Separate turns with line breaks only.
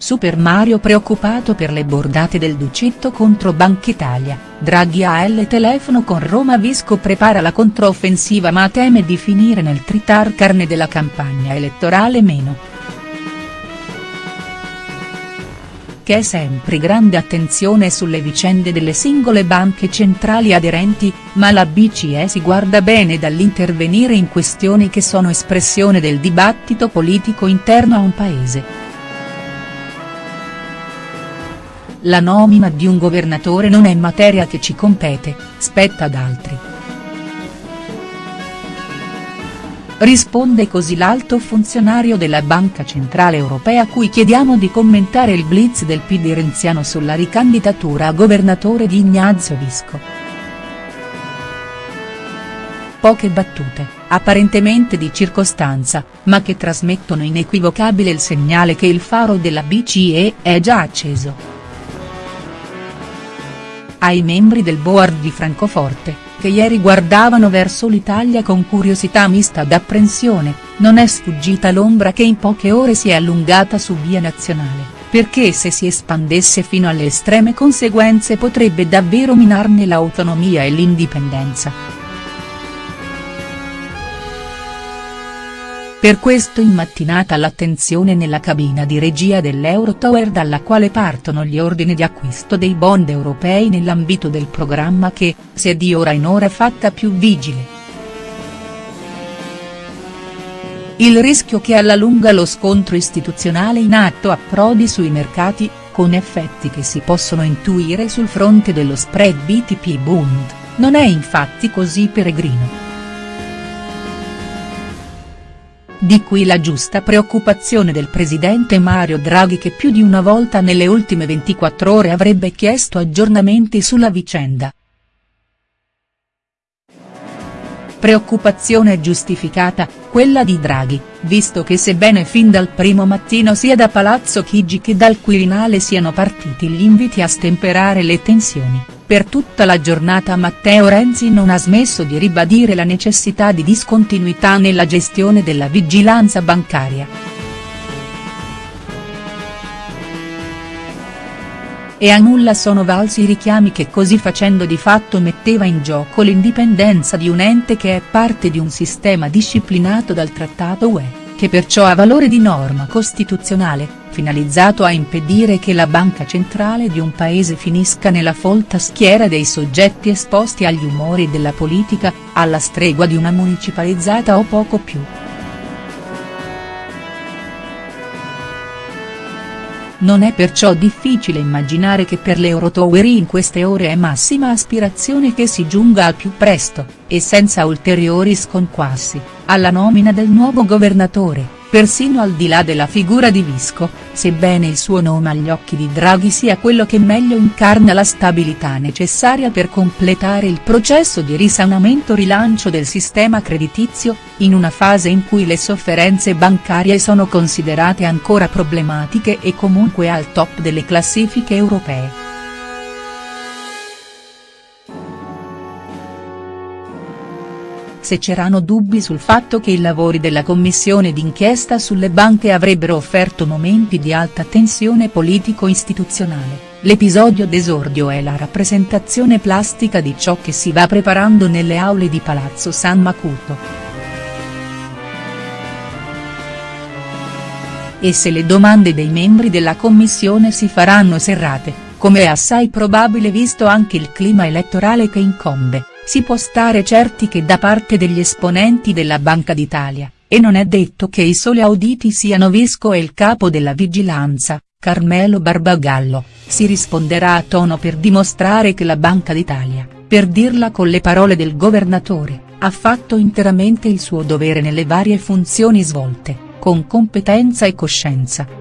Super Mario preoccupato per le bordate del Ducetto contro Banca Italia, Draghi ha il telefono con Roma Visco prepara la controffensiva ma teme di finire nel tritar carne della campagna elettorale meno. che è sempre grande attenzione sulle vicende delle singole banche centrali aderenti, ma la BCE si guarda bene dall'intervenire in questioni che sono espressione del dibattito politico interno a un paese. La nomina di un governatore non è materia che ci compete, spetta ad altri. Risponde così l'alto funzionario della Banca Centrale Europea a cui chiediamo di commentare il blitz del PD renziano sulla ricandidatura a governatore di Ignazio Visco. Poche battute, apparentemente di circostanza, ma che trasmettono inequivocabile il segnale che il faro della BCE è già acceso. Ai membri del board di Francoforte, che ieri guardavano verso l'Italia con curiosità mista d'apprensione, non è sfuggita l'ombra che in poche ore si è allungata su via nazionale, perché se si espandesse fino alle estreme conseguenze potrebbe davvero minarne l'autonomia e l'indipendenza. Per questo in mattinata l'attenzione nella cabina di regia dell'Eurotower dalla quale partono gli ordini di acquisto dei bond europei nell'ambito del programma che, se di ora in ora fatta più vigile. Il rischio che alla lunga lo scontro istituzionale in atto approdi sui mercati, con effetti che si possono intuire sul fronte dello spread BTP-Bund, non è infatti così peregrino. Di qui la giusta preoccupazione del presidente Mario Draghi che più di una volta nelle ultime 24 ore avrebbe chiesto aggiornamenti sulla vicenda. Preoccupazione giustificata, quella di Draghi, visto che sebbene fin dal primo mattino sia da Palazzo Chigi che dal Quirinale siano partiti gli inviti a stemperare le tensioni per tutta la giornata Matteo Renzi non ha smesso di ribadire la necessità di discontinuità nella gestione della vigilanza bancaria. E a nulla sono valsi i richiami che così facendo di fatto metteva in gioco l'indipendenza di un ente che è parte di un sistema disciplinato dal Trattato UE che perciò ha valore di norma costituzionale, finalizzato a impedire che la banca centrale di un paese finisca nella folta schiera dei soggetti esposti agli umori della politica, alla stregua di una municipalizzata o poco più. Non è perciò difficile immaginare che per l'Eurotower in queste ore è massima aspirazione che si giunga al più presto, e senza ulteriori sconquassi, alla nomina del nuovo governatore persino al di là della figura di Visco, sebbene il suo nome agli occhi di Draghi sia quello che meglio incarna la stabilità necessaria per completare il processo di risanamento-rilancio del sistema creditizio, in una fase in cui le sofferenze bancarie sono considerate ancora problematiche e comunque al top delle classifiche europee. Se c'erano dubbi sul fatto che i lavori della commissione d'inchiesta sulle banche avrebbero offerto momenti di alta tensione politico-istituzionale, l'episodio d'esordio è la rappresentazione plastica di ciò che si va preparando nelle aule di Palazzo San Macuto. E se le domande dei membri della commissione si faranno serrate, come è assai probabile visto anche il clima elettorale che incombe si può stare certi che da parte degli esponenti della Banca d'Italia, e non è detto che i soli auditi siano Visco e il capo della vigilanza, Carmelo Barbagallo, si risponderà a tono per dimostrare che la Banca d'Italia, per dirla con le parole del governatore, ha fatto interamente il suo dovere nelle varie funzioni svolte, con competenza e coscienza.